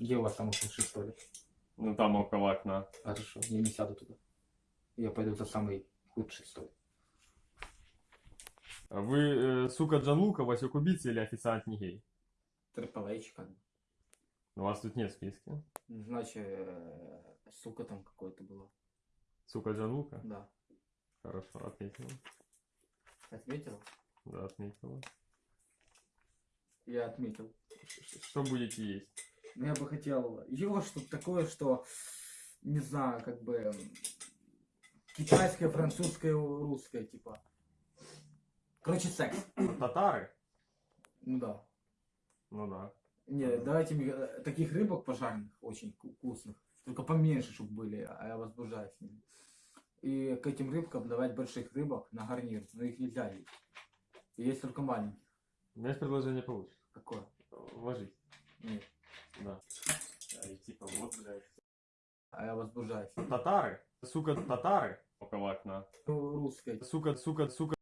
Где у вас самый лучший столик? Ну там около окна. Хорошо, я не сяду туда. Я пойду за самый худший столик. А Вы, э, сука Джанлука, Васек убийца или официант не гей? Триплэйчка. У вас тут нет в списке. Значит, э, сука там какое-то было. Сука Джанлука? Да. Хорошо, отметила. Отметил? Да, отметила. Я отметил. Что будете есть? Ну, я бы хотел его что-то такое, что, не знаю, как бы китайское, французское, русское, типа. Короче, секс. Татары? Ну да. Ну да. Не, давайте мне, э, таких рыбок пожарных, очень вку- вкусных, только поменьше, чтобы были, а я возбуждаюсь. И к этим рыбкам давать больших рыбок на гарнир, но их нельзя есть. И есть только маленьких. У меня есть предложение получше. Какое? Ложись. Нет. Да. А, и типа вот, блядь. А я возбуждаюсь. Татары? Сука, татары? Около окна. Русское. Сука, сука, сука.